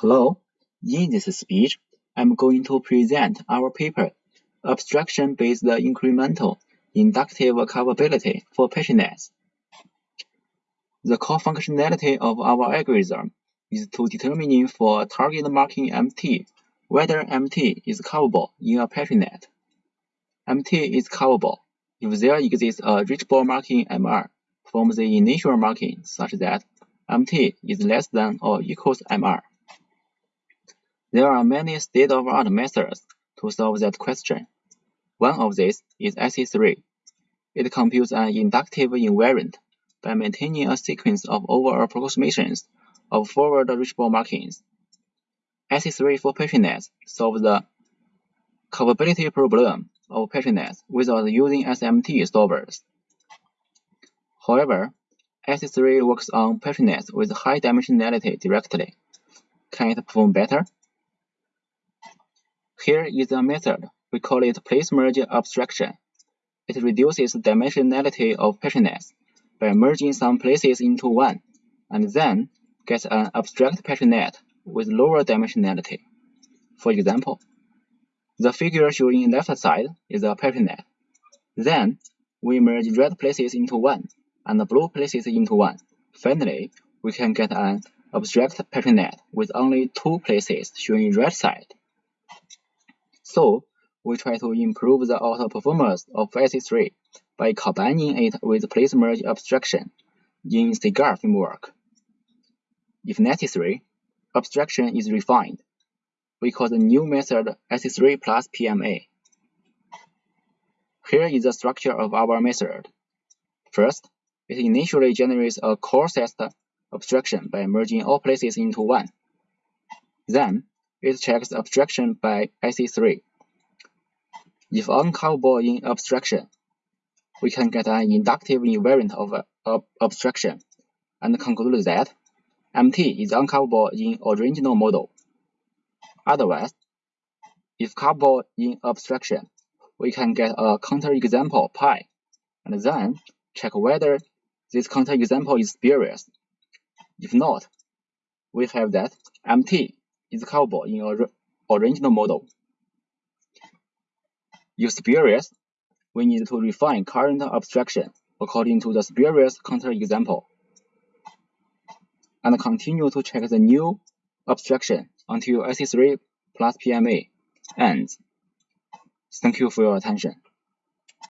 Hello, in this speech, I'm going to present our paper, Abstraction-Based Incremental Inductive Coverability for Petri Nets. The core functionality of our algorithm is to determine for target marking MT whether MT is coverable in a Petri net. MT is coverable if there exists a reachable marking MR from the initial marking such that MT is less than or equals MR. There are many state-of-art methods to solve that question. One of these is IC3. It computes an inductive invariant by maintaining a sequence of over approximations of forward reachable markings. IC3 for Petri nets solves the coverability problem of Petri nets without using SMT solvers. However, IC3 works on Petri nets with high dimensionality directly. Can it perform better? Here is a method. We call it place merge abstraction. It reduces dimensionality of Petri nets by merging some places into one, and then gets an abstract Petri net with lower dimensionality. For example, the figure showing left side is a Petri net. Then we merge red places into one and blue places into one. Finally, we can get an abstract Petri net with only two places showing red side. So we try to improve the auto performance of IC3 by combining it with place merge abstraction in CEGAR framework. If necessary, abstraction is refined. We call the new method IC3 plus PMA. Here is the structure of our method. First, it initially generates a core set abstraction by merging all places into one. Then, it checks abstraction by IC3. If uncoupled in abstraction, we can get an inductive invariant of abstraction and conclude that MT is uncoupled in original model. Otherwise, if coupled in abstraction, we can get a counterexample pi, and then check whether this counterexample is spurious. If not, we have that MT is coupled in our original model. If spurious, we need to refine current abstraction according to the spurious counterexample, and continue to check the new abstraction until IC3 plus PMA ends. Thank you for your attention.